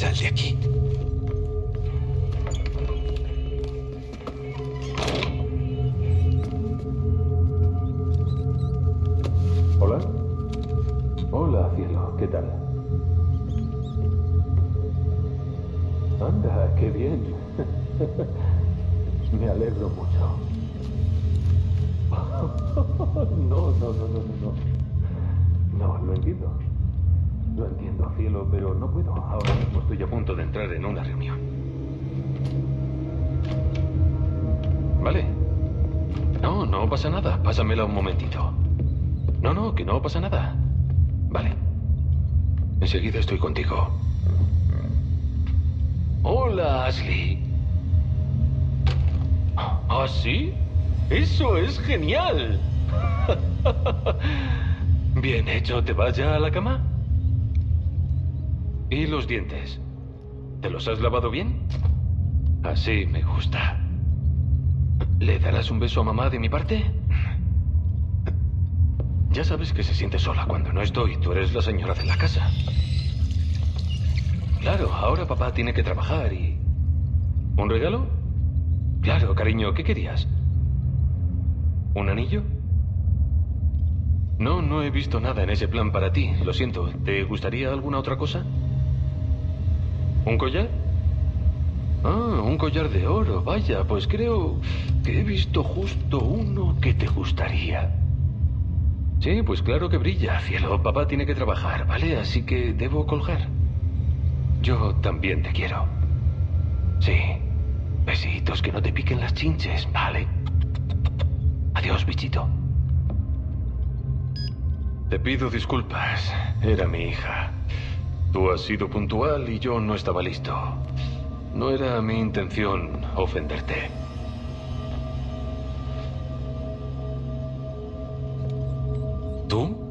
de aquí. Hola. Hola, cielo. ¿Qué tal? Anda, qué bien. Me alegro mucho. No, no, no, no, no, no. No, entiendo. Lo entiendo, cielo, pero no puedo. Ahora mismo estoy a punto de entrar en una reunión. Vale. No, no pasa nada. Pásamela un momentito. No, no, que no pasa nada. Vale. Enseguida estoy contigo. Hola, Ashley. ¿Ah, sí? Eso es genial. Bien hecho, ¿te vas ya a la cama? ¿Y los dientes? ¿Te los has lavado bien? Así me gusta. ¿Le darás un beso a mamá de mi parte? Ya sabes que se siente sola cuando no estoy. Tú eres la señora de la casa. Claro, ahora papá tiene que trabajar y... ¿Un regalo? Claro, cariño, ¿qué querías? ¿Un anillo? No, no he visto nada en ese plan para ti. Lo siento. ¿Te gustaría alguna otra cosa? ¿Un collar? Ah, un collar de oro. Vaya, pues creo que he visto justo uno que te gustaría. Sí, pues claro que brilla, cielo. Papá tiene que trabajar, ¿vale? Así que debo colgar. Yo también te quiero. Sí. Besitos, que no te piquen las chinches, ¿vale? Adiós, bichito. Te pido disculpas. Era mi hija. Tú has sido puntual y yo no estaba listo. No era mi intención ofenderte. ¿Tú?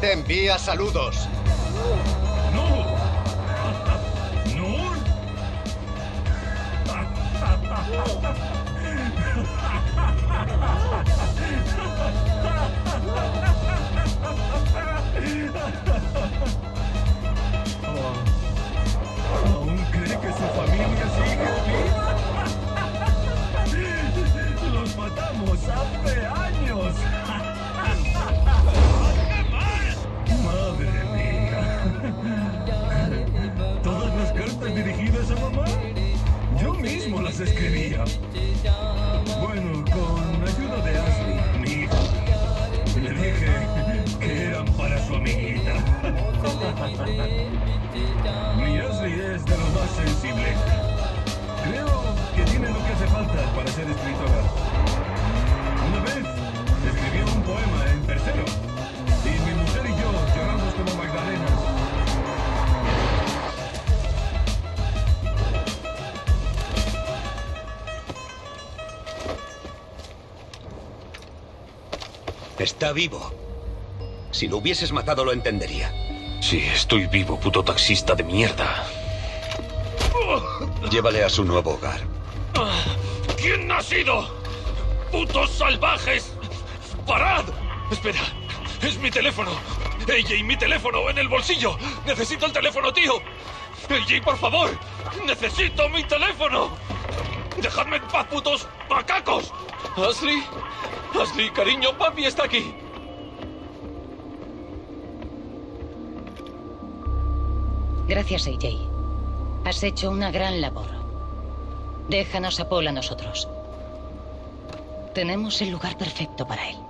Te envía saludos. Escribía. Bueno, con ayuda de Ashley, mi hija. Le dije que eran para su amiguita. Mi Ashley es de lo más sensible. Creo que tiene lo que hace falta para ser escritora. Está vivo. Si lo hubieses matado lo entendería. Sí, estoy vivo, puto taxista de mierda. Llévale a su nuevo hogar. ¿Quién ha sido? ¡Putos salvajes! ¡Parad! Espera, es mi teléfono. AJ, mi teléfono en el bolsillo. Necesito el teléfono, tío. AJ, por favor. Necesito mi teléfono. Dejadme en paz, putos macacos. Ashley, Ashley, cariño, papi está aquí. Gracias, AJ. Has hecho una gran labor. Déjanos a Paul a nosotros. Tenemos el lugar perfecto para él.